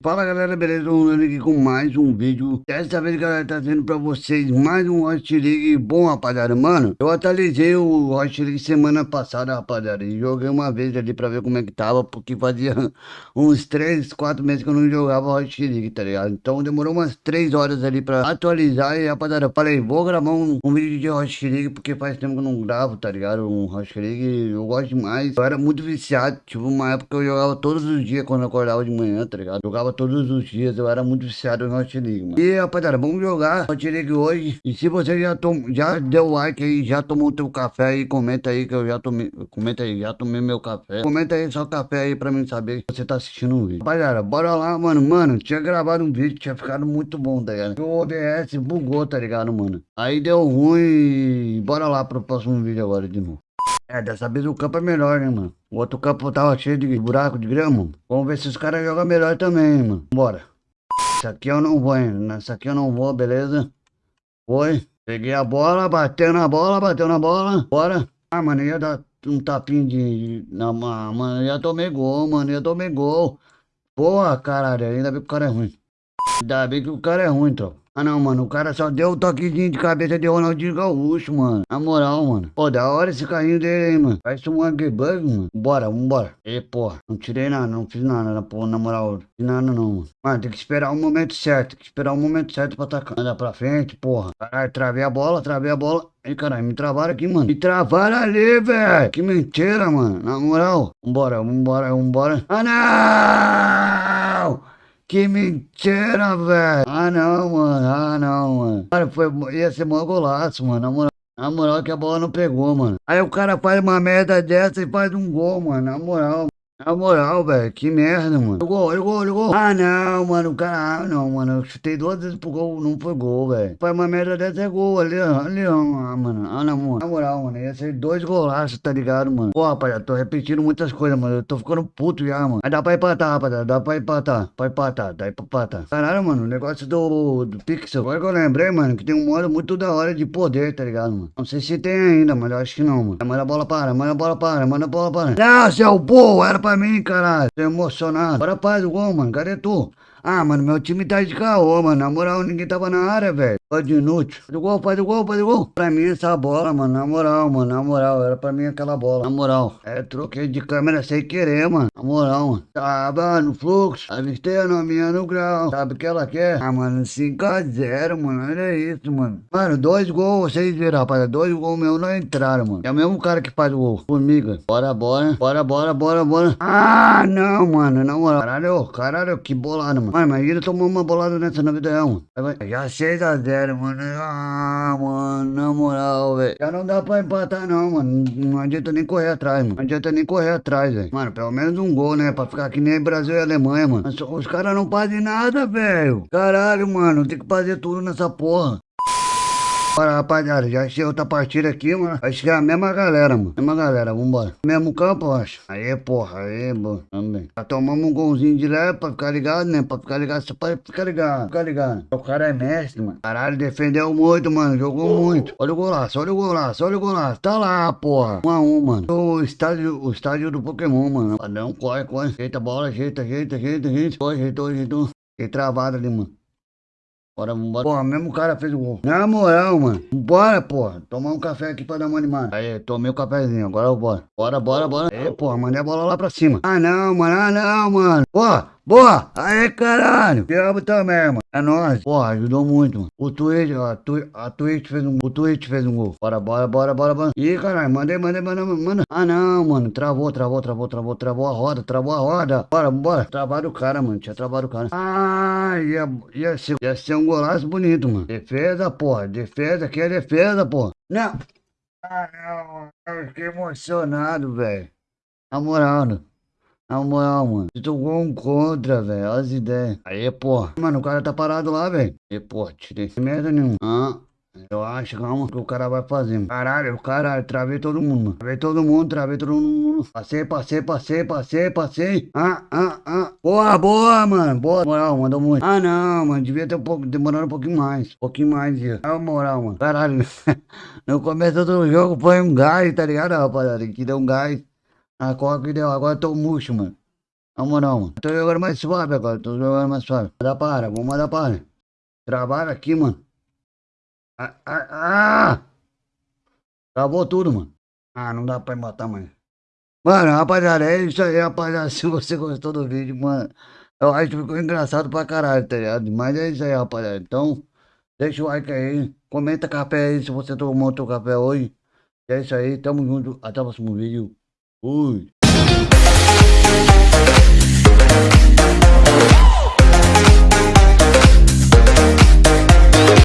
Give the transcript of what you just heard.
Fala galera, beleza? Eu aqui com mais um vídeo Dessa vez galera, tá trazendo pra vocês mais um Hot League bom rapaziada Mano, eu atualizei o Hot League semana passada rapaziada E joguei uma vez ali pra ver como é que tava Porque fazia uns 3, 4 meses que eu não jogava Hot League, tá ligado? Então demorou umas 3 horas ali pra atualizar E rapaziada, falei, vou gravar um, um vídeo de Hot League Porque faz tempo que eu não gravo, tá ligado? Um Hot League, eu gosto demais Eu era muito viciado, tipo uma época eu jogava todos os dias quando eu acordava de manhã, tá ligado? Jogava jogava todos os dias, eu era muito viciado no Hot. E rapaziada, vamos jogar Hot League hoje. E se você já, tom, já deu like aí, já tomou teu café aí, comenta aí que eu já tomei. Comenta aí, já tomei meu café. Comenta aí só café aí pra mim saber que você tá assistindo o vídeo. Rapaziada, bora lá, mano. Mano, tinha gravado um vídeo, tinha ficado muito bom, tá ligado? O OBS bugou, tá ligado, mano? Aí deu ruim. Bora lá pro próximo vídeo agora de novo. É, dessa vez o campo é melhor, né, mano? O outro campo tava cheio de buraco de grama. Vamos ver se os caras jogam melhor também, mano. Bora. Isso aqui eu não vou, hein? Nessa aqui eu não vou, beleza? Foi. Peguei a bola, bateu na bola, bateu na bola. Bora. Ah, mano, ia dar um tapinho de... Não, mano, ia tomei gol, mano, ia tomei gol. Porra, caralho, ainda bem que o cara é ruim. Ainda bem que o cara é ruim, tropa. Ah não, mano, o cara só deu o toquezinho de cabeça de Ronaldinho Gaúcho, mano. Na moral, mano. Pô, da hora esse carrinho dele aí, mano. Parece um bug, mano. Bora, vambora. E, porra, não tirei nada, não fiz nada, porra, na moral. Fiz nada não, mano. Mano, tem que esperar o momento certo. Tem que esperar o momento certo pra atacar. Anda pra frente, porra. Caralho, travei a bola, travei a bola. Ei, caralho, me travaram aqui, mano. Me travaram ali, velho. Que mentira, mano. Na moral. Vambora, vambora, vambora. Ah, não! Que mentira, velho. Ah, não, mano. Ah, não, mano. Cara, foi, ia ser mó golaço, mano. Na moral, na moral que a bola não pegou, mano. Aí o cara faz uma merda dessa e faz um gol, mano. Na moral. Na moral, velho, que merda, mano. Gol, olha o gol, gol. Ah, não, mano, cara, ah, não, mano. Eu chutei duas vezes pro gol, não foi gol, velho. Faz uma merda dessa é gol ali, ó. Ali, ó, ah, mano. Ah, não, mano. Na moral, mano, ia ser dois golaços, tá ligado, mano? Pô, rapaziada, tô repetindo muitas coisas, mano. Eu tô ficando puto já, mano. Mas dá pra empatar, rapaziada. Dá pra empatar. Pra empatar, dá pra empatar. Caralho, mano, o negócio do, do Pixel. Agora que eu lembrei, mano, que tem um modo muito da hora de poder, tá ligado, mano? Não sei se tem ainda, mas eu acho que não, mano. Manda a bola para, manda a bola para, manda a bola para. Não, seu burro, era pra mim, caralho. Tô emocionado. Bora faz o gol, mano. Cadê tu? Ah, mano, meu time tá de caô, mano. Na moral, ninguém tava na área, velho. Pode inútil. Faz o gol, faz o gol, faz o gol. Pra mim, essa bola, mano, na moral, mano, na moral. Era pra mim aquela bola, na moral. É, troquei de câmera sem querer, mano. Na moral, mano. Tava no fluxo, avistei a nominha no grau. Sabe o que ela quer? Ah, mano, 5x0, mano. Olha isso, mano. Mano, dois gols, vocês viram, rapaz. Dois gols meus não entraram, mano. É o mesmo cara que faz o gol. Formiga. Bora, bora. Bora, bora, bora, bora. Ah, não, mano. Na moral. Caralho, caralho, que bolada, mano. Mano, imagina tomar uma bolada nessa na vida real, mano. Já 6x0 zero, mano. Ah, mano, na moral, velho. Já não dá pra empatar, não, mano. Não adianta nem correr atrás, mano. Não adianta nem correr atrás, velho. Mano, pelo menos um gol, né? Pra ficar aqui nem Brasil e Alemanha, mano. Os caras não fazem nada, velho. Caralho, mano. Tem que fazer tudo nessa porra. Bora, rapaziada, já achei outra partida aqui, mano. Acho que é a mesma galera, mano. Mesma galera, vambora. Mesmo campo, eu acho. Aí, porra, aí, mano. Também. Já tomamos um golzinho de leve pra ficar ligado, né? Pra ficar ligado, só pra ficar ligado. Ficar ligado. O cara é mestre, mano. Caralho, defendeu muito, mano. Jogou muito. Olha o golaço, olha o golaço, olha o golaço. Tá lá, porra. Um a um, mano. O estádio, o estádio do Pokémon, mano. Padrão, corre, corre. Ajeita a bola, ajeita, ajeita, ajeita, ajeita. Corre, ajeitou, ajeitou. Fiquei travado ali, mano. Bora, vambora. Porra, mesmo cara fez o gol. Na moral, mano. Bora, porra. Tomar um café aqui pra dar uma animada. Aí, tomei o um cafezinho. Agora eu bora. Bora, bora, bora. Aí, porra, mandei a bola lá pra cima. Ah, não, mano. Ah, não, mano. Porra. Boa! Aê, caralho! Diabo também, mano. É nóis. Porra, ajudou muito, mano. O Twitch, ó, tu, a Twitch fez um O Twitch fez um gol. Bora, bora, bora, bora, bora. Ih, caralho, mandei, mandei, mandei, manda. Ah, não, mano. Travou, travou, travou, travou, travou a roda, travou a roda. Bora, bora. Travaram o cara, mano. Tinha travado o cara. Ah, ia, ia, ser, ia ser um golaço bonito, mano. Defesa, porra. Defesa, que é defesa, porra. Não. Ah, não. Eu fiquei emocionado, velho. Na moral, né? Na moral, mano. Jogou um contra, velho. Olha as ideias. Aí, porra. Mano, o cara tá parado lá, velho. E, porra, tirei merda nenhuma. Ah. Eu acho, calma, que o cara vai fazer. Caralho, caralho, travei todo mundo. Travei todo mundo, travei todo mundo. Passei, passei, passei, passei, passei. Ah, ah, ah. Boa, boa, mano. Boa. Moral, mandou muito. Ah, não, mano. Devia ter um pouco, demorado um pouquinho mais. Um pouquinho mais? É moral, mano. Caralho. no começo do jogo foi um gás, tá ligado, rapaziada? Que deu um gás. Agora que deu, agora eu tô murcho, mano. Na moral, mano. Tô jogando mais suave agora, tô jogando mais suave. Mandar para, vamos mandar para. Travaram aqui, mano. Ah, ah, ah! Travou tudo, mano. Ah, não dá pra matar mais. Mano, rapaziada, é isso aí, rapaziada. Se você gostou do vídeo, mano, eu acho que ficou engraçado pra caralho, tá ligado? Mas é isso aí, rapaziada. Então, deixa o like aí. Comenta café aí se você tomou teu café hoje. É isso aí, tamo junto. Até o próximo vídeo. Ui.